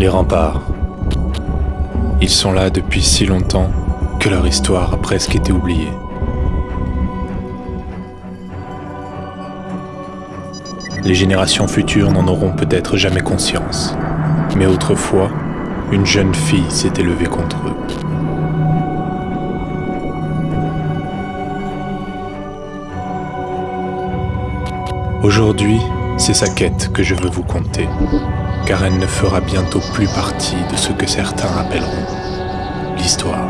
Les remparts. Ils sont là depuis si longtemps que leur histoire a presque été oubliée. Les générations futures n'en auront peut-être jamais conscience, mais autrefois, une jeune fille s'est élevée contre eux. Aujourd'hui, c'est sa quête que je veux vous conter, car elle ne fera bientôt plus partie de ce que certains appelleront l'histoire.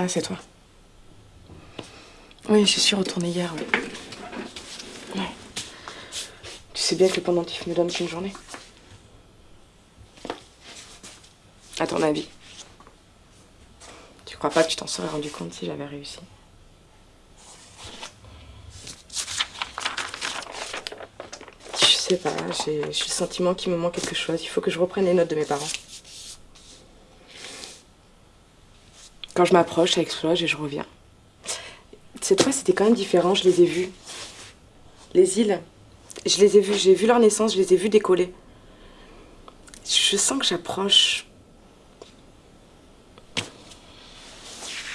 Ah, c'est toi. Oui, je suis retournée hier, oui. Tu sais bien que le pendentif me donne qu'une journée. À ton avis Tu crois pas que tu t'en serais rendu compte si j'avais réussi? Je sais pas, j'ai le sentiment qu'il me manque quelque chose. Il faut que je reprenne les notes de mes parents. Quand je m'approche, ça explose et je reviens. Cette fois, c'était quand même différent, je les ai vus. Les îles, je les ai vus, j'ai vu leur naissance, je les ai vus décoller. Je sens que j'approche.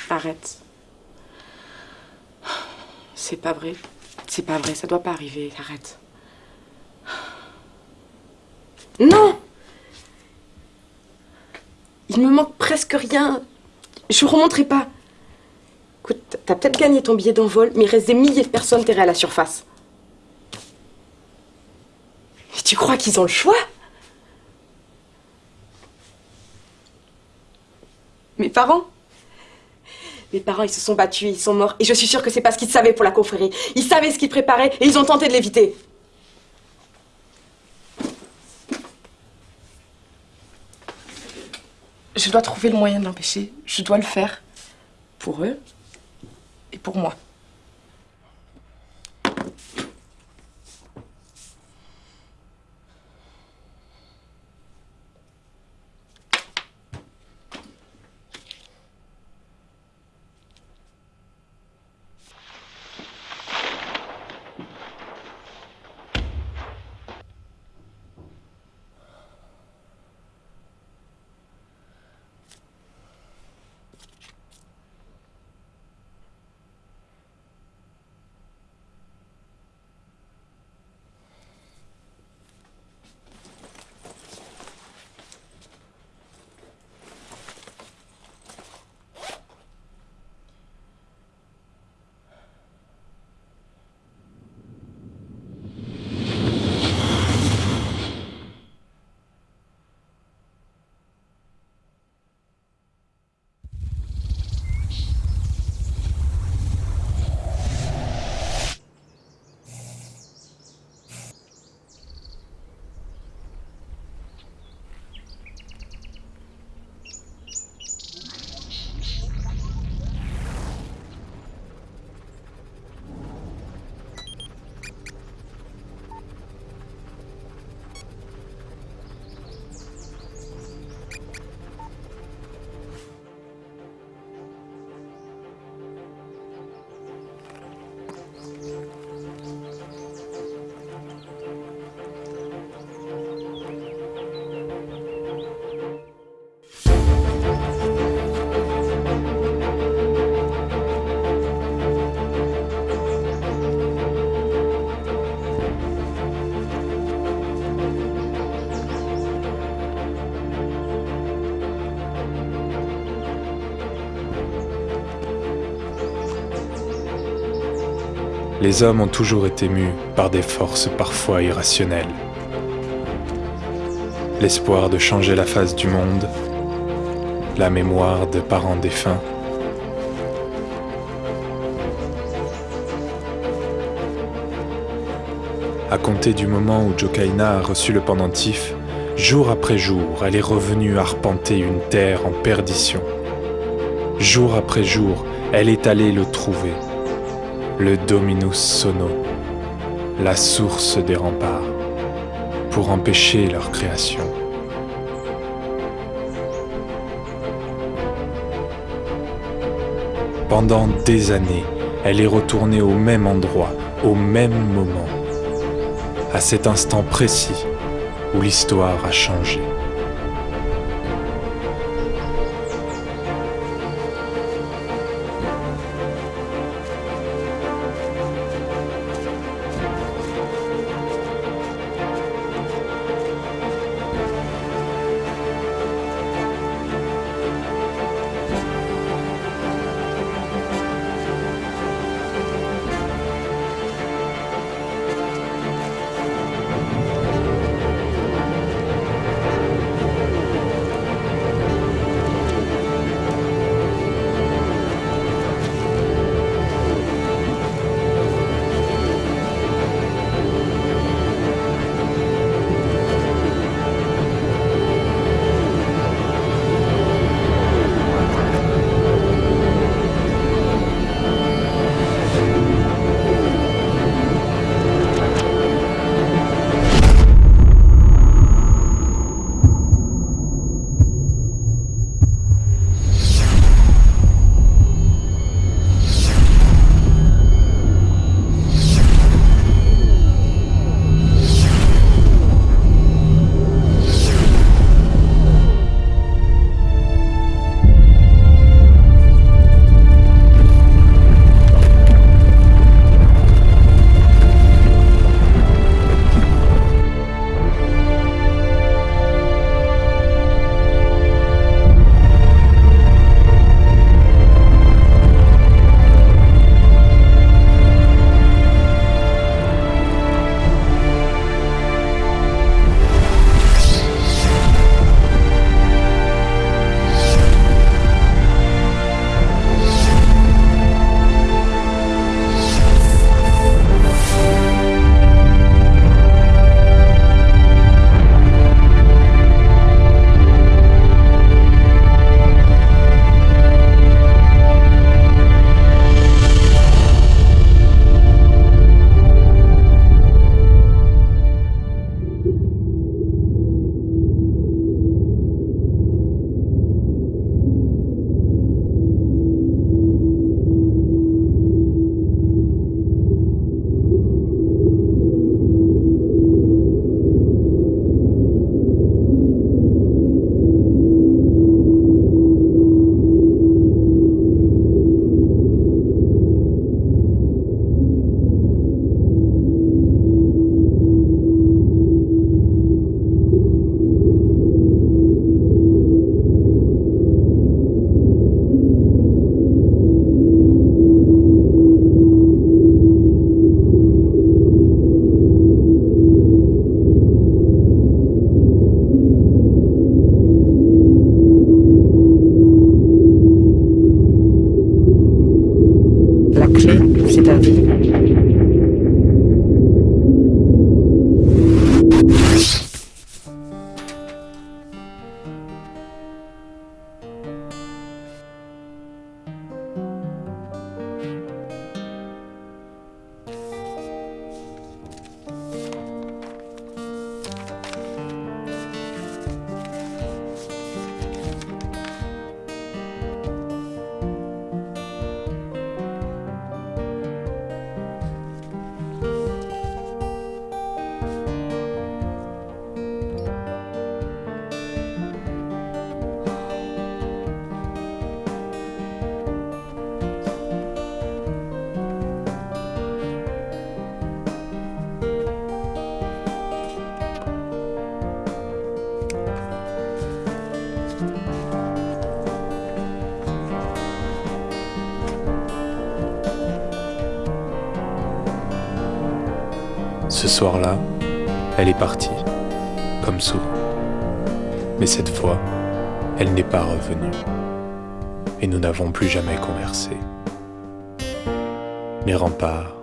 Arrête. C'est pas vrai. C'est pas vrai, ça doit pas arriver. Arrête. Non Il me manque presque rien. Je vous remontrerai pas. Écoute, t'as peut-être gagné ton billet d'envol, mais il reste des milliers de personnes terrées à la surface. Et tu crois qu'ils ont le choix? Mes parents? Mes parents, ils se sont battus, ils sont morts, et je suis sûre que c'est parce qu'ils savaient pour la confrérie. Ils savaient ce qu'ils préparaient, et ils ont tenté de l'éviter. Je dois trouver le moyen de l'empêcher. Je dois le faire. Pour eux et pour moi. Les hommes ont toujours été mus par des forces parfois irrationnelles. L'espoir de changer la face du monde, la mémoire de parents défunts, À compter du moment où Jokaina a reçu le pendentif, jour après jour, elle est revenue arpenter une terre en perdition. Jour après jour, elle est allée le trouver, le Dominus Sono, la source des remparts, pour empêcher leur création. Pendant des années, elle est retournée au même endroit, au même moment à cet instant précis où l'histoire a changé. Ce soir-là, elle est partie, comme souvent. Mais cette fois, elle n'est pas revenue. Et nous n'avons plus jamais conversé. Les remparts